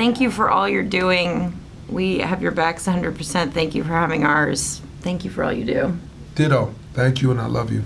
thank you for all you're doing. We have your backs 100%. Thank you for having ours. Thank you for all you do. Ditto. Thank you, and I love you.